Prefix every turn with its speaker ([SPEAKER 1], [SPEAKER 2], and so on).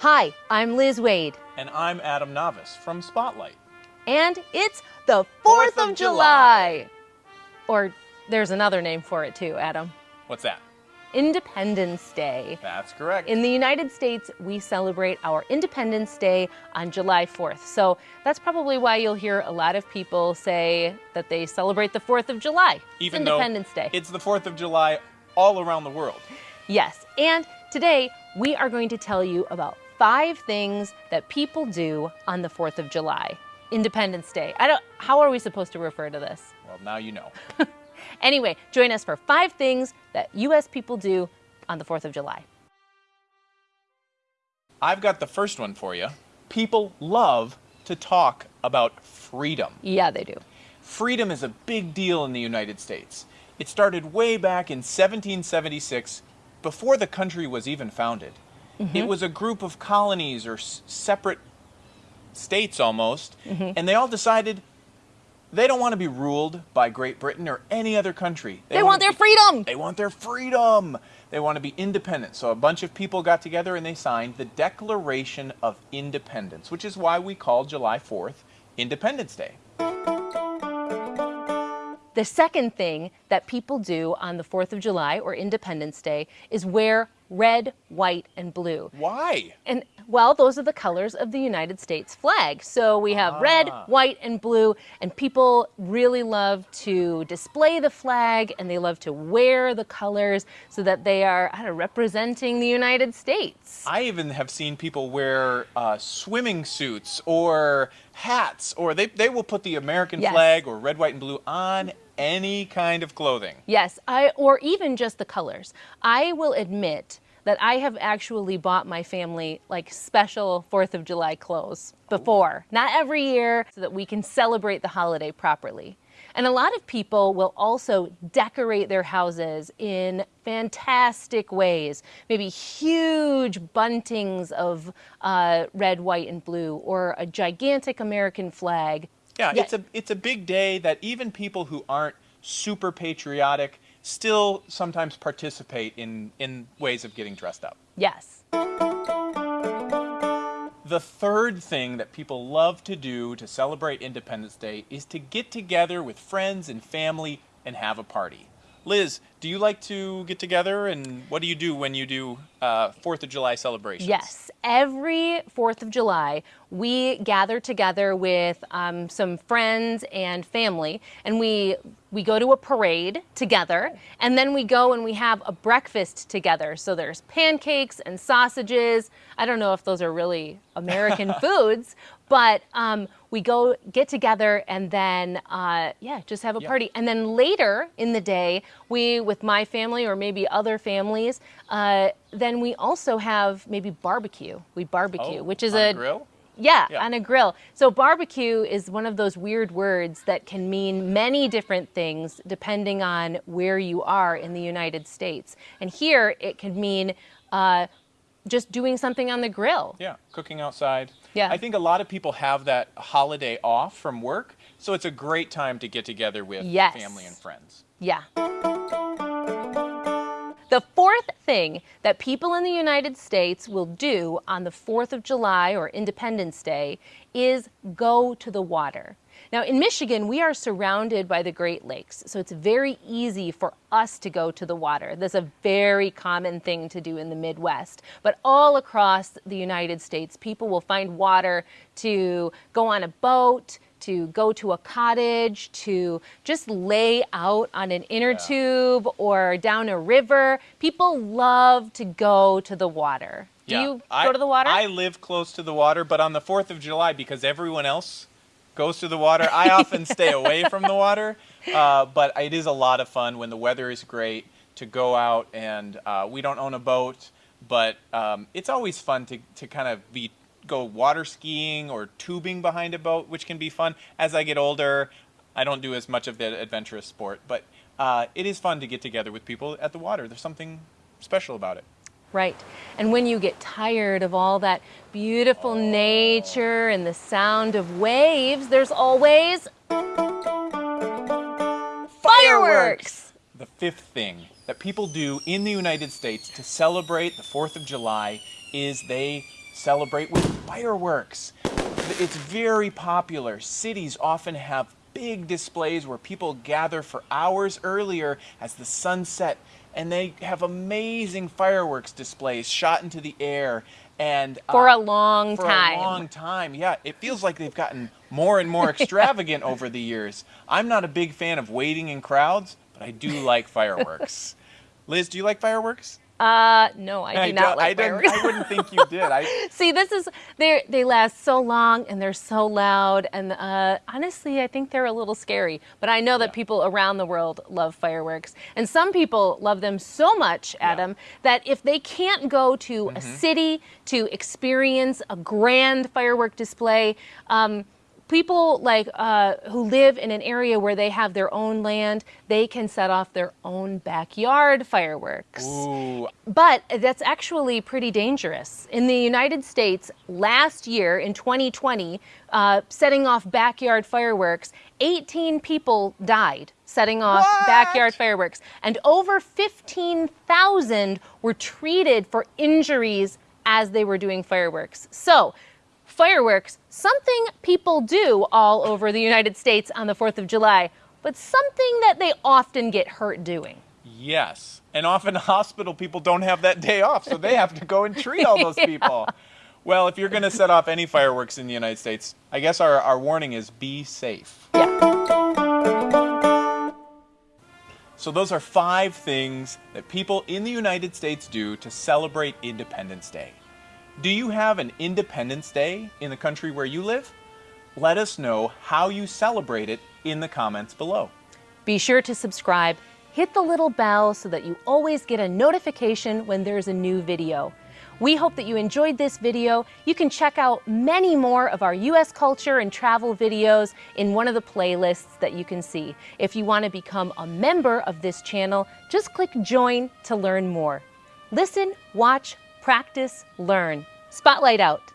[SPEAKER 1] Hi, I'm Liz Waid,
[SPEAKER 2] And I'm Adam Navis from Spotlight.
[SPEAKER 1] and it's the 4th,
[SPEAKER 2] Fourth
[SPEAKER 1] of,
[SPEAKER 2] of
[SPEAKER 1] July. Or there's another name for it too, Adam.
[SPEAKER 2] What's that?
[SPEAKER 1] Independence Day.
[SPEAKER 2] That's correct.
[SPEAKER 1] In the United States, we celebrate our Independence Day on July 4th. So that's probably why you'll hear a lot of people say that they celebrate the 4th of July. It's
[SPEAKER 2] Even
[SPEAKER 1] Independence
[SPEAKER 2] though
[SPEAKER 1] Day.
[SPEAKER 2] it's the 4th of July all around the world.
[SPEAKER 1] Yes, and today we are going to tell you about five things that people do on the 4th of July, Independence Day. I don't how are we supposed to refer to this?
[SPEAKER 2] Well, now you know.
[SPEAKER 1] Anyway, join us for five things that US people do on the 4th of July.
[SPEAKER 2] I've got the first one for you. People love to talk about freedom.
[SPEAKER 1] Yeah, they do.
[SPEAKER 2] Freedom is a big deal in the United States. It started way back in 1776, before the country was even founded. Mm-hmm. It was a group of colonies or s- separate states almost, mm-hmm. and they all decided they don't want to be ruled by Great Britain or any other country.
[SPEAKER 1] They,
[SPEAKER 2] wanna
[SPEAKER 1] want their
[SPEAKER 2] be-
[SPEAKER 1] freedom.
[SPEAKER 2] They want their freedom. They want to be independent. So a bunch of people got together and they signed the Declaration of Independence, which is why we call July 4th Independence Day.
[SPEAKER 1] The second thing that people do on the 4th of July or Independence Day is wear red, white, and blue.
[SPEAKER 2] Why?
[SPEAKER 1] And well, those are the colors of the United States flag. So we have red,
[SPEAKER 2] Ah.
[SPEAKER 1] white, and blue, and people really love to display the flag and they love to wear the colors so that they are I don't know, representing the United States.
[SPEAKER 2] I even have seen people wear uh, swimming suits or hats, or they, they will put the American
[SPEAKER 1] Yes.
[SPEAKER 2] flag or red, white, and blue on any kind of clothing.
[SPEAKER 1] Yes, I or even just the colors. I will admit that I have actually bought my family like special 4th of July clothes before. Not every year so that we can celebrate the holiday properly. And a lot of people will also decorate their houses in fantastic ways. Maybe huge buntings of uh, red, white, and blue, or a gigantic American flag.
[SPEAKER 2] Yeah,
[SPEAKER 1] Yeah.
[SPEAKER 2] it's a it's a big day that even people who aren't super patriotic still sometimes participate in in ways of getting dressed up.
[SPEAKER 1] Yes.
[SPEAKER 2] The third thing that people love to do to celebrate Independence Day is to get together with friends and family and have a party. Liz, do you like to get together and what do you do when you do uh, Fourth of July celebrations?
[SPEAKER 1] Yes, every 4th of July, we gather together with um, some friends and family, and we we go to a parade together, and then we go and we have a breakfast together. So there's pancakes and sausages. I don't know if those are really American foods, but um, we go get together and then uh, yeah, just have a
[SPEAKER 2] Yeah.
[SPEAKER 1] party. And then later in the day, we with my family or maybe other families, uh, then we also have maybe barbecue. We barbecue,
[SPEAKER 2] Oh,
[SPEAKER 1] which is
[SPEAKER 2] on
[SPEAKER 1] a
[SPEAKER 2] grill?
[SPEAKER 1] yeah,
[SPEAKER 2] Yeah.
[SPEAKER 1] on a grill. So barbecue is one of those weird words that can mean many different things depending on where you are in the United States. And here it can mean uh, just doing something on the grill.
[SPEAKER 2] Yeah, cooking outside.
[SPEAKER 1] Yeah.
[SPEAKER 2] I think a lot of people have that holiday off from work, so it's a great time to get together with
[SPEAKER 1] Yes.
[SPEAKER 2] family and friends.
[SPEAKER 1] Yeah. The fourth thing that people in the United States will do on the 4th of July or Independence Day is go to the water. Now, in Michigan, we are surrounded by the Great Lakes, so it's very easy for us to go to the water. That's a very common thing to do in the Midwest. But all across the United States, people will find water to go on a boat, to go to a cottage, to just lay out on an inner tube or down a river. People love to go to the water. Do you
[SPEAKER 2] I,
[SPEAKER 1] go to the water?
[SPEAKER 2] I live close to the water, but on the 4th of July, because everyone else goes to the water, I often stay away from the water. Uh, but it is a lot of fun when the weather is great to go out, and uh, we don't own a boat, but um, it's always fun to, to kind of be go water skiing or tubing behind a boat, which can be fun. As I get older, I don't do as much of the adventurous sport, but uh, it is fun to get together with people at the water. There's something special about it.
[SPEAKER 1] Right. And when you get tired of all that beautiful nature and the sound of waves, there's always fireworks.
[SPEAKER 2] The fifth thing that people do in the United States to celebrate the 4th of July is they celebrate with fireworks. It's very popular. Cities often have big displays where people gather for hours earlier as the sun set and they have amazing fireworks displays shot into the air and
[SPEAKER 1] for uh, a long
[SPEAKER 2] for
[SPEAKER 1] time.
[SPEAKER 2] For a long time, yeah. It feels like they've gotten more and more extravagant over the years. I'm not a big fan of waiting in crowds, but I do like fireworks. Liz, do you like fireworks?
[SPEAKER 1] Uh, no, I do
[SPEAKER 2] I
[SPEAKER 1] not like
[SPEAKER 2] I
[SPEAKER 1] fireworks.
[SPEAKER 2] I wouldn't think you did. I
[SPEAKER 1] see. This is they they last so long and they're so loud and uh, honestly, I think they're a little scary. But I know that
[SPEAKER 2] Yeah.
[SPEAKER 1] people around the world love fireworks, and some people love them so much, Adam, that if they can't go to
[SPEAKER 2] Mm-hmm.
[SPEAKER 1] a city to experience a grand firework display. Um, People like uh, who live in an area where they have their own land, they can set off their own backyard fireworks.
[SPEAKER 2] ooh,
[SPEAKER 1] But that's actually pretty dangerous. In the United States, last year in 2020, uh, setting off backyard fireworks, 18 people died setting off
[SPEAKER 2] What?
[SPEAKER 1] backyard fireworks, and over 15,000 were treated for injuries as they were doing fireworks. So, fireworks, something people do all over the United States on the 4th of July, but something that they often get hurt doing.
[SPEAKER 2] yes. And often hospital people don't have that day off, so they have to go and treat all those people. Well, if you're going to set off any fireworks in the United States, I guess our, our warning is be safe. Yeah. So, those are five things that people in the United States do to celebrate Independence Day. Do you have an Independence Day in the country where you live? Let us know how you celebrate it in the comments below.
[SPEAKER 1] Be sure to subscribe, hit the little bell so that you always get a notification when there's a new video. We hope that you enjoyed this video. You can check out many more of our U.S. culture and travel videos in one of the playlists that you can see. If you want to become a member of this channel, just click join to learn more. Listen, watch, practice, learn. Spotlight out.